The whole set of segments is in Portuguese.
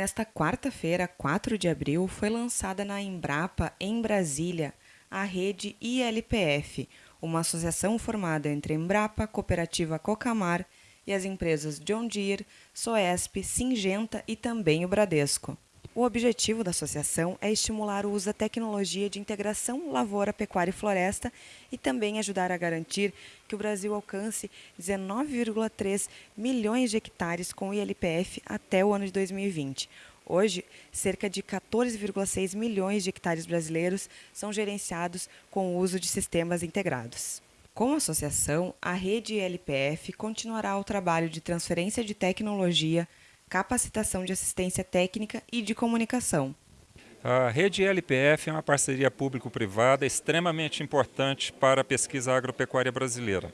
Nesta quarta-feira, 4 de abril, foi lançada na Embrapa, em Brasília, a rede ILPF, uma associação formada entre Embrapa, Cooperativa Cocamar e as empresas John Deere, Soesp, Singenta e também o Bradesco. O objetivo da associação é estimular o uso da tecnologia de integração lavoura, pecuária e floresta e também ajudar a garantir que o Brasil alcance 19,3 milhões de hectares com ILPF até o ano de 2020. Hoje, cerca de 14,6 milhões de hectares brasileiros são gerenciados com o uso de sistemas integrados. Com a associação, a rede ILPF continuará o trabalho de transferência de tecnologia, capacitação de assistência técnica e de comunicação. A rede LPF é uma parceria público-privada extremamente importante para a pesquisa agropecuária brasileira.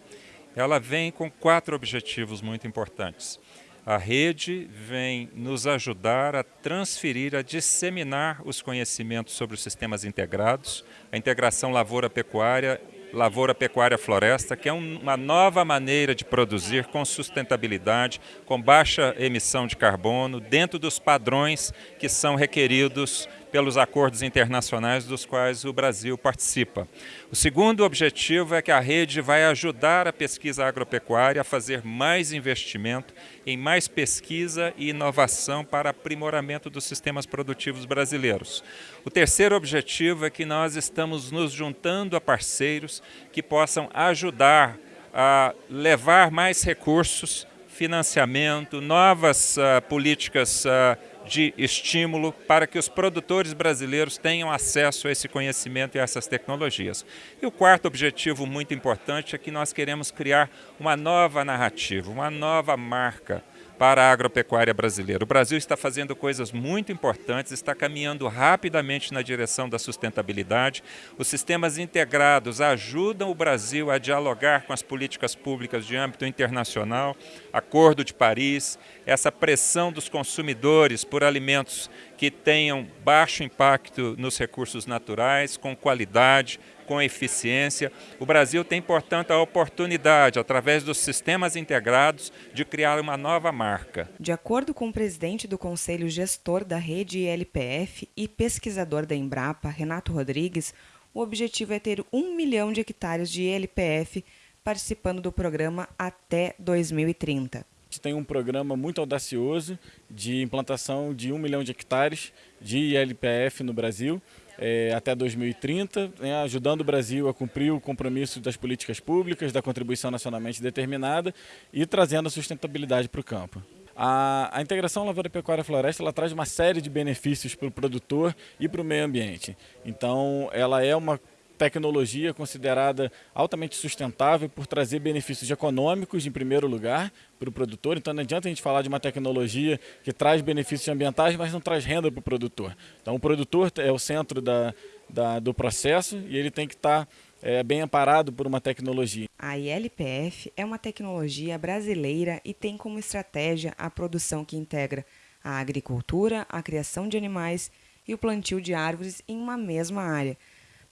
Ela vem com quatro objetivos muito importantes. A rede vem nos ajudar a transferir, a disseminar os conhecimentos sobre os sistemas integrados, a integração lavoura-pecuária Lavoura Pecuária Floresta, que é uma nova maneira de produzir com sustentabilidade, com baixa emissão de carbono, dentro dos padrões que são requeridos pelos acordos internacionais dos quais o Brasil participa. O segundo objetivo é que a rede vai ajudar a pesquisa agropecuária a fazer mais investimento em mais pesquisa e inovação para aprimoramento dos sistemas produtivos brasileiros. O terceiro objetivo é que nós estamos nos juntando a parceiros que possam ajudar a levar mais recursos, financiamento, novas uh, políticas uh, de estímulo para que os produtores brasileiros tenham acesso a esse conhecimento e a essas tecnologias. E o quarto objetivo muito importante é que nós queremos criar uma nova narrativa, uma nova marca para a agropecuária brasileira. O Brasil está fazendo coisas muito importantes, está caminhando rapidamente na direção da sustentabilidade. Os sistemas integrados ajudam o Brasil a dialogar com as políticas públicas de âmbito internacional, Acordo de Paris, essa pressão dos consumidores por alimentos que tenham baixo impacto nos recursos naturais, com qualidade, com eficiência. O Brasil tem, portanto, a oportunidade, através dos sistemas integrados, de criar uma nova marca. De acordo com o presidente do Conselho Gestor da rede ILPF e pesquisador da Embrapa, Renato Rodrigues, o objetivo é ter um milhão de hectares de ILPF participando do programa até 2030 tem um programa muito audacioso de implantação de um milhão de hectares de ILPF no Brasil é, até 2030, né, ajudando o Brasil a cumprir o compromisso das políticas públicas, da contribuição nacionalmente determinada e trazendo a sustentabilidade para o campo. A, a, integração lavoura-pecuária-floresta ela traz uma série de benefícios para o produtor e para o meio ambiente. Então, ela é uma tecnologia considerada altamente sustentável por trazer benefícios econômicos, em primeiro lugar, para o produtor. Então não adianta a gente falar de uma tecnologia que traz benefícios ambientais, mas não traz renda para o produtor. Então o produtor é o centro da, da do processo e ele tem que estar é, bem amparado por uma tecnologia. A ILPF é uma tecnologia brasileira e tem como estratégia a produção que integra a agricultura, a criação de animais e o plantio de árvores em uma mesma área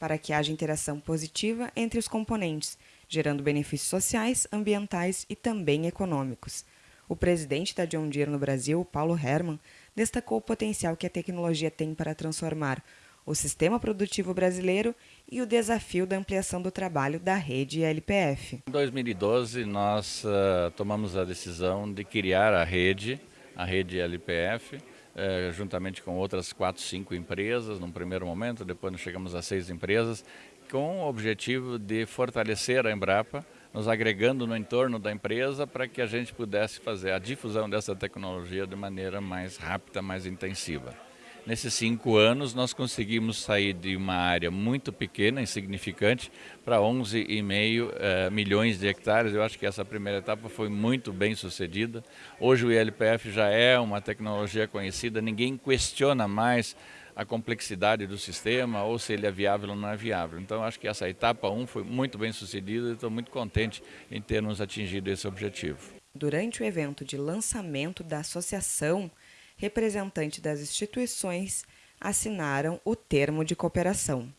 para que haja interação positiva entre os componentes, gerando benefícios sociais, ambientais e também econômicos. O presidente da John Deere no Brasil, Paulo Herman, destacou o potencial que a tecnologia tem para transformar o sistema produtivo brasileiro e o desafio da ampliação do trabalho da rede LPF. Em 2012, nós uh, tomamos a decisão de criar a rede, a rede LPF, é, juntamente com outras quatro, cinco empresas, num primeiro momento, depois nós chegamos a seis empresas, com o objetivo de fortalecer a Embrapa, nos agregando no entorno da empresa para que a gente pudesse fazer a difusão dessa tecnologia de maneira mais rápida, mais intensiva. Nesses cinco anos, nós conseguimos sair de uma área muito pequena, insignificante, para 11,5 eh, milhões de hectares. Eu acho que essa primeira etapa foi muito bem sucedida. Hoje o ILPF já é uma tecnologia conhecida, ninguém questiona mais a complexidade do sistema ou se ele é viável ou não é viável. Então, acho que essa etapa 1 foi muito bem sucedida e estou muito contente em termos atingido esse objetivo. Durante o evento de lançamento da associação, representantes das instituições assinaram o termo de cooperação.